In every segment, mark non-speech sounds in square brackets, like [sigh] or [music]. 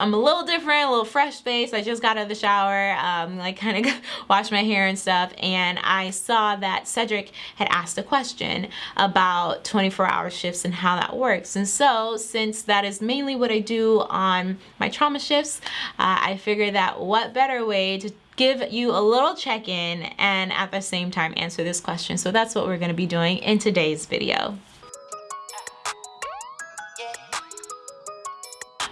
I'm a little different, a little fresh face. I just got out of the shower, um, like [laughs] kind of washed my hair and stuff. And I saw that Cedric had asked a question about 24 hour shifts and how that works. And so since that is mainly what I do on my trauma shifts, uh, I figured that what better way to give you a little check-in and at the same time answer this question. So that's what we're gonna be doing in today's video.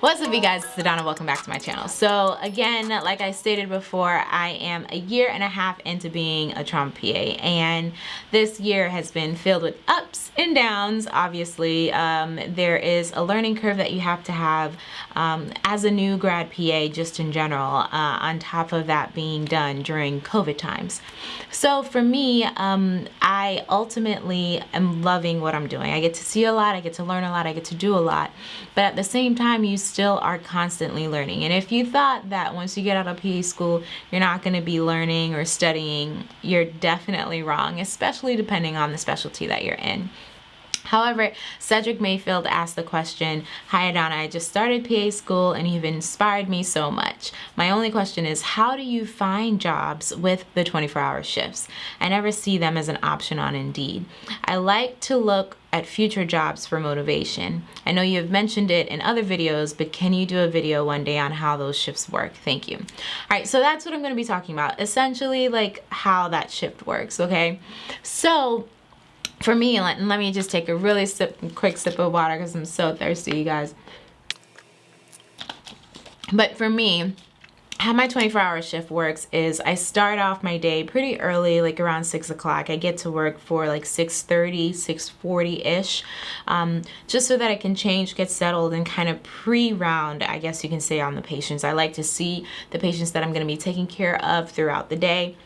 What's up you guys, it's Adana, welcome back to my channel. So again, like I stated before, I am a year and a half into being a trauma PA and this year has been filled with ups and downs, obviously. Um, there is a learning curve that you have to have um, as a new grad PA just in general, uh, on top of that being done during COVID times. So for me, um, I ultimately am loving what I'm doing. I get to see a lot, I get to learn a lot, I get to do a lot, but at the same time, you still are constantly learning. And if you thought that once you get out of PA school, you're not going to be learning or studying, you're definitely wrong, especially depending on the specialty that you're in. However, Cedric Mayfield asked the question, Hi Adana, I just started PA school and you've inspired me so much. My only question is, how do you find jobs with the 24-hour shifts? I never see them as an option on Indeed. I like to look at future jobs for motivation. I know you have mentioned it in other videos, but can you do a video one day on how those shifts work? Thank you. All right, so that's what I'm gonna be talking about. Essentially like how that shift works, okay? So for me, let, let me just take a really sip, quick sip of water because I'm so thirsty, you guys. But for me, how my 24 hour shift works is I start off my day pretty early, like around 6 o'clock. I get to work for like 6.30, 6.40-ish, um, just so that I can change, get settled, and kind of pre-round, I guess you can say, on the patients. I like to see the patients that I'm going to be taking care of throughout the day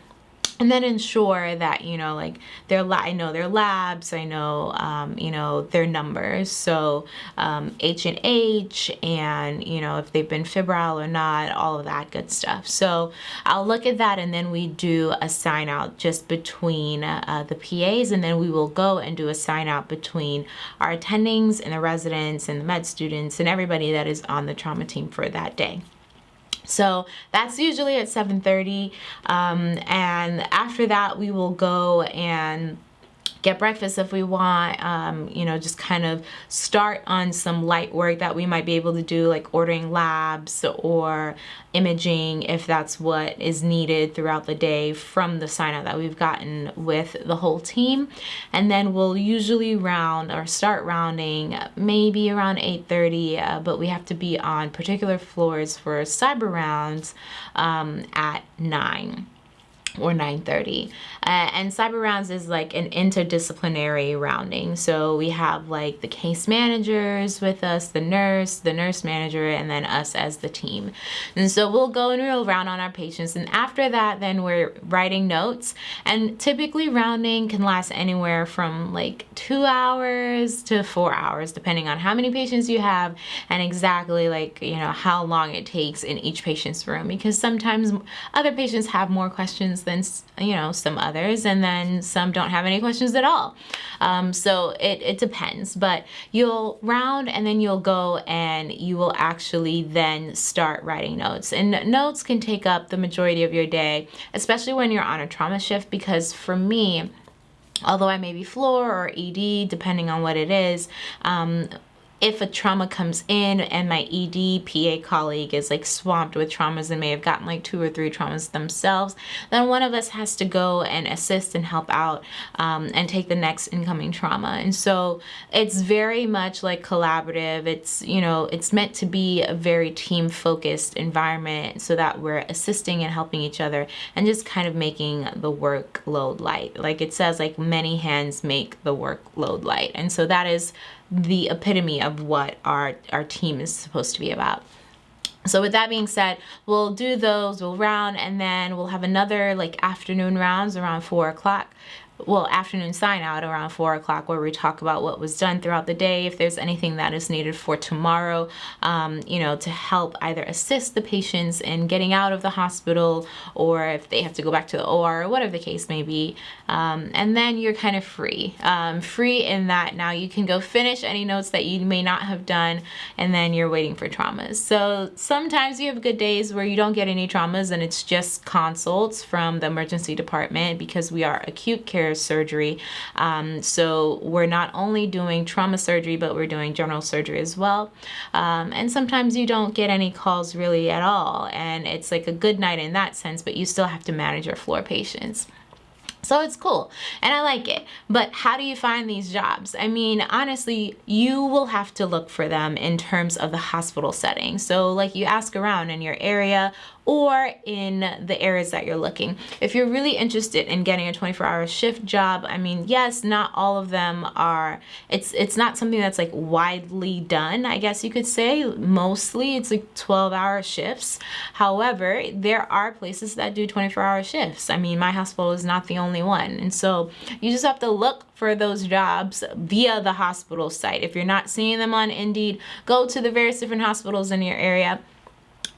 and then ensure that you know like their I know their labs I know um, you know their numbers so um, H and H and you know if they've been febrile or not all of that good stuff so I'll look at that and then we do a sign out just between uh, the PAs and then we will go and do a sign out between our attendings and the residents and the med students and everybody that is on the trauma team for that day. So that's usually at 7.30 um, and after that we will go and get breakfast if we want, um, you know, just kind of start on some light work that we might be able to do like ordering labs or imaging if that's what is needed throughout the day from the sign up that we've gotten with the whole team. And then we'll usually round or start rounding maybe around 8.30, uh, but we have to be on particular floors for SIBR rounds um, at 9 or 9.30 uh, and SIBR rounds is like an interdisciplinary rounding. So we have like the case managers with us the nurse the nurse manager and then us as the team. And so we'll go and we'll round on our patients. And after that then we're writing notes. And typically rounding can last anywhere from like two hours to four hours depending on how many patients you have and exactly like you know how long it takes in each patient's room. Because sometimes other patients have more questions you know some others and then some don't have any questions at all. Um, so it, it depends but you'll round and then you'll go and you will actually then start writing notes. And notes can take up the majority of your day especially when you're on a trauma shift because for me although I may be floor or ED, depending on what it is, um, if a trauma comes in and my ED PA colleague is like swamped with traumas and may have gotten like two or three traumas themselves, then one of us has to go and assist and help out um, and take the next incoming trauma. And so it's very much like collaborative. It's, you know, it's meant to be a very team focused environment so that we're assisting and helping each other and just kind of making the workload light. Like it says, like many hands make the workload light. And so that is the epitome of what our, our team is supposed to be about. So with that being said, we'll do those, we'll round, and then we'll have another like afternoon rounds around four o'clock well, afternoon sign out around four o'clock where we talk about what was done throughout the day, if there's anything that is needed for tomorrow, um, you know, to help either assist the patients in getting out of the hospital or if they have to go back to the OR or whatever the case may be. Um, and then you're kind of free. Um, free in that now you can go finish any notes that you may not have done and then you're waiting for traumas. So sometimes you have good days where you don't get any traumas and it's just consults from the emergency department because we are acute care surgery. Um, so we're not only doing trauma surgery, but we're doing general surgery as well. Um, and sometimes you don't get any calls really at all. And it's like a good night in that sense, but you still have to manage your floor patients. So it's cool and I like it. But how do you find these jobs? I mean, honestly, you will have to look for them in terms of the hospital setting. So like you ask around in your area or in the areas that you're looking. If you're really interested in getting a 24 hour shift job, I mean, yes, not all of them are, it's, it's not something that's like widely done, I guess you could say. Mostly it's like 12 hour shifts. However, there are places that do 24 hour shifts. I mean, my hospital is not the only one. And so you just have to look for those jobs via the hospital site. If you're not seeing them on Indeed, go to the various different hospitals in your area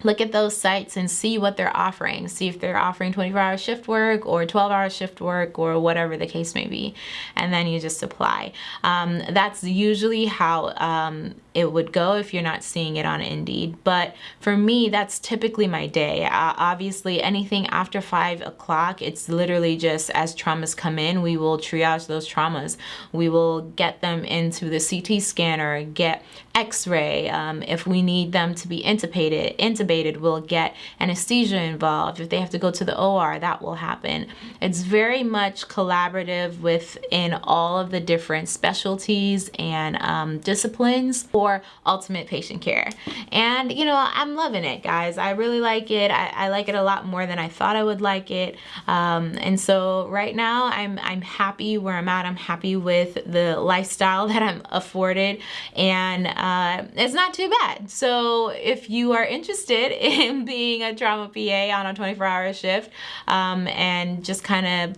look at those sites and see what they're offering. See if they're offering 24 hour shift work or 12 hour shift work or whatever the case may be. And then you just apply. Um, that's usually how um, it would go if you're not seeing it on Indeed. But for me, that's typically my day. Uh, obviously, anything after 5 o'clock, it's literally just as traumas come in, we will triage those traumas. We will get them into the CT scanner, get x-ray. Um, if we need them to be intubated, intubated, we'll get anesthesia involved. If they have to go to the OR, that will happen. It's very much collaborative within all of the different specialties and um, disciplines for ultimate patient care. And you know, I'm loving it, guys. I really like it. I, I like it a lot more than I thought I would like it. Um, and so right now I'm, I'm happy where I'm at. I'm happy with the lifestyle [laughs] that I'm afforded and uh, it's not too bad. So if you are interested [laughs] in being a trauma PA on a 24 hour shift um, and just kind of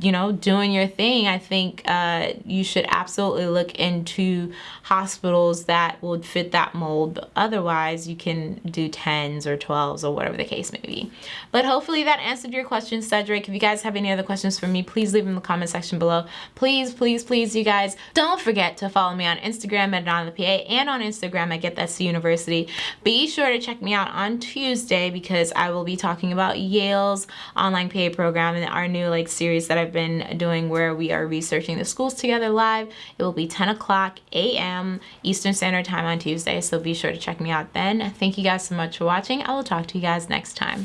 you know, doing your thing, I think uh, you should absolutely look into hospitals that would fit that mold. But otherwise, you can do 10s or 12s or whatever the case may be. But hopefully that answered your question, Cedric. If you guys have any other questions for me, please leave them in the comment section below. Please, please, please, you guys, don't forget to follow me on Instagram at Donna PA and on Instagram at Get That C University. Be sure to check me out on Tuesday because I will be talking about Yale's online PA program and our new like series that I've I've been doing where we are researching the schools together live. It will be 10 o'clock a.m. Eastern Standard Time on Tuesday, so be sure to check me out then. Thank you guys so much for watching. I will talk to you guys next time.